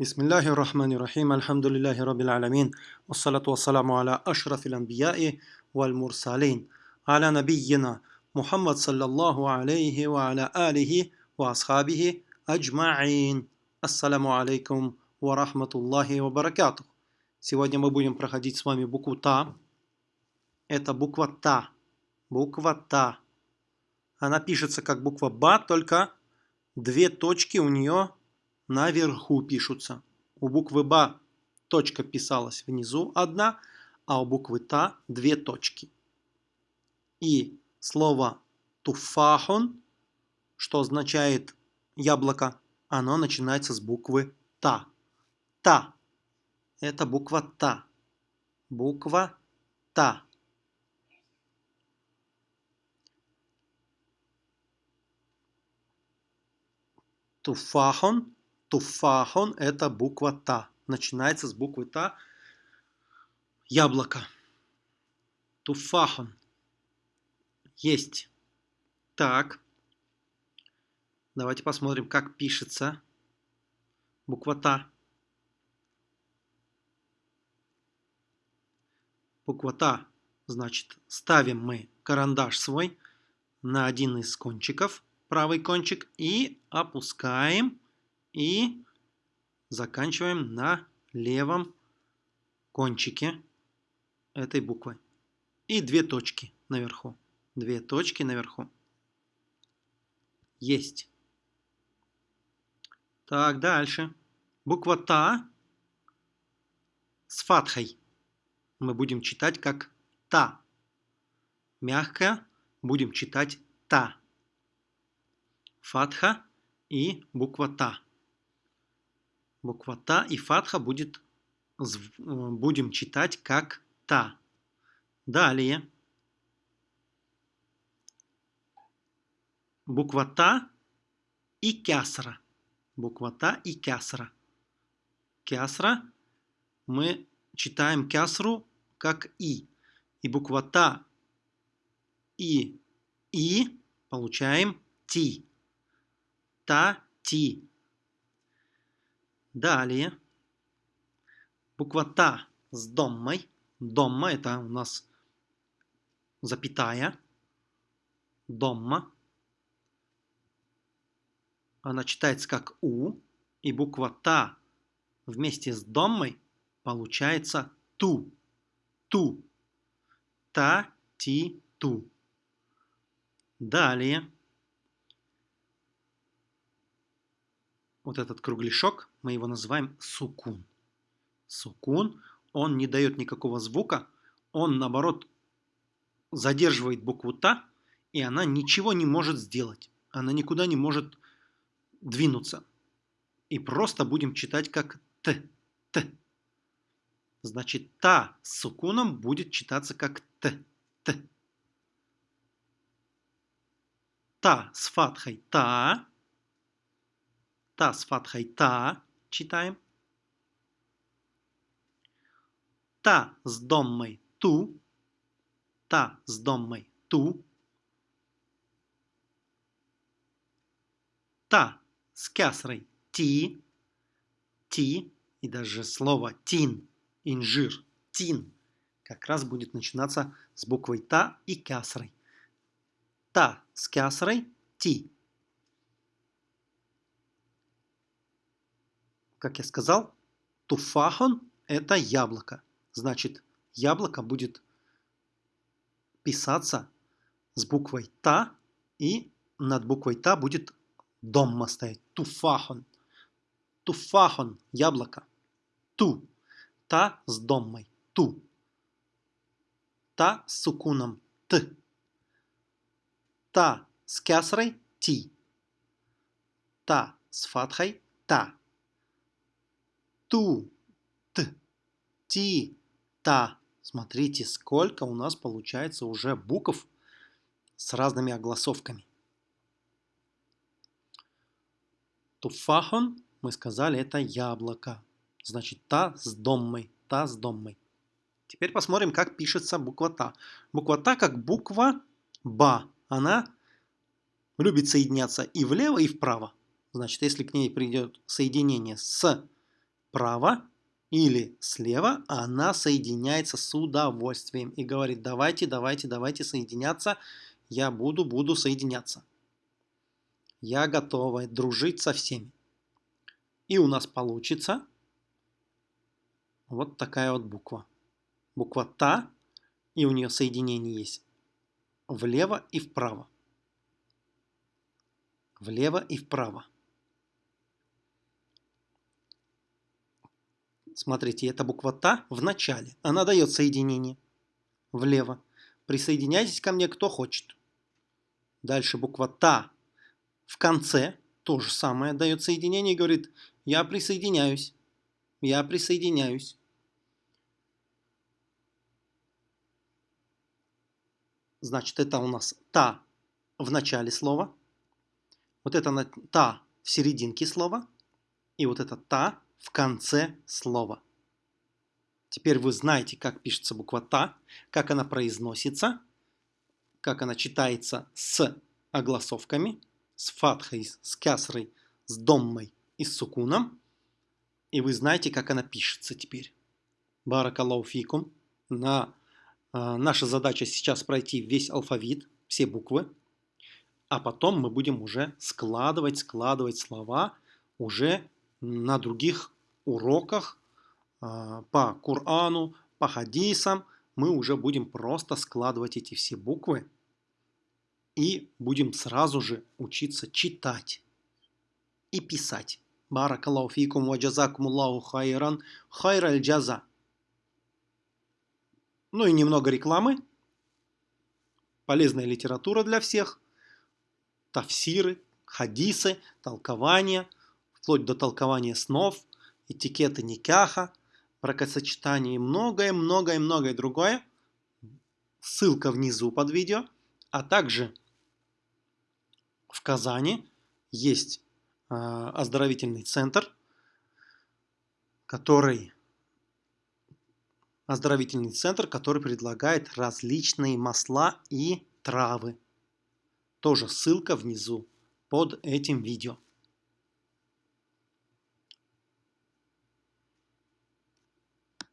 بسم الله الرحمن الرحيم الحمد لله رب العالمين والصلاة والسلام على أشرف الأنبياء والمرسلين على نبينا محمد صلى الله عليه وعلى آله وأصحابه أجمعين السلام عليكم ورحمة الله وبركاته Сегодня мы будем проходить с вами букву Та. Это буква Та. Буква Та. Она пишется как буква Ба, только две точки у нее наверху пишутся. У буквы Ба точка писалась внизу одна, а у буквы Та две точки. И слово туфахун, что означает яблоко, оно начинается с буквы Та. Та. Это буква Та. Буква Та. Туфахон Туфахон – это буква Та. Начинается с буквы Та. Яблоко. Туфахон. Есть. Так. Давайте посмотрим, как пишется буква Та. Буква Та, значит, ставим мы карандаш свой на один из кончиков, правый кончик, и опускаем и заканчиваем на левом кончике этой буквы. И две точки наверху. Две точки наверху. Есть. Так, дальше. Буква Та с фатхой. Мы будем читать как Та. Мягко будем читать Та. Фатха и буква Та буква Та и фатха будет, будем читать как Та. Далее. Буква Та и кясра. Буква Та и кясра. Кясра мы читаем кясру как И. И буква Та и И получаем Ти. Та, Ти. Далее. Буква Та с доммой. Домма это у нас запятая. Домма. Она читается как У. И буква Та вместе с доммой получается Ту. Ту. Та, ти, ту. Далее. вот этот кругляшок, мы его называем сукун. Сукун, он не дает никакого звука, он наоборот задерживает букву Та, и она ничего не может сделать. Она никуда не может двинуться. И просто будем читать как Т. Т. Значит, Та с сукуном будет читаться как Т. Т. Та с фатхой Та. Та с фатхой та читаем. Та с доммой ту. Та с доммой ту. Та с кясрой ти. Ти. И даже слово тин, инжир, тин, как раз будет начинаться с буквой та и кясрой. Та с кясрой ти. Как я сказал, туфахон – это яблоко. Значит, яблоко будет писаться с буквой «та», и над буквой «та» будет домма стоять. Туфахон. Туфахон – яблоко. Ту. Та с доммой. Ту. Та с сукуном. Т. Та с кясрой. Ти. Та с фатхой. Та ту, т, ти, та. Смотрите, сколько у нас получается уже букв с разными огласовками. Туфахон, мы сказали, это яблоко. Значит, та с доммой, та с доммой. Теперь посмотрим, как пишется буква та. Буква та как буква ба. Она любит соединяться и влево, и вправо. Значит, если к ней придет соединение с справа или слева, она соединяется с удовольствием и говорит, давайте, давайте, давайте соединяться, я буду, буду соединяться. Я готова дружить со всеми. И у нас получится вот такая вот буква. Буква Та, и у нее соединение есть влево и вправо. Влево и вправо. Смотрите, эта буква Та в начале. Она дает соединение влево. Присоединяйтесь ко мне, кто хочет. Дальше буква Та в конце. То же самое дает соединение и говорит, я присоединяюсь. Я присоединяюсь. Значит, это у нас та в начале слова. Вот это та в серединке слова. И вот это та в конце слова. Теперь вы знаете, как пишется буква «та», как она произносится, как она читается с огласовками, с фатхой, с кясрой, с доммой и с сукуном. И вы знаете, как она пишется теперь. Баракаллаху фикум. На, э, наша задача сейчас пройти весь алфавит, все буквы. А потом мы будем уже складывать, складывать слова уже на других уроках а, по Корану, по хадисам мы уже будем просто складывать эти все буквы и будем сразу же учиться читать и писать. Баракаллаху фикум ва джазакумуллаху хайран хайраль джаза. Ну и немного рекламы. Полезная литература для всех. Тафсиры, хадисы, толкования, вплоть до толкования снов – этикеты никаха, бракосочетание и многое-многое-многое другое. Ссылка внизу под видео. А также в Казани есть э, оздоровительный центр, который оздоровительный центр, который предлагает различные масла и травы. Тоже ссылка внизу под этим видео.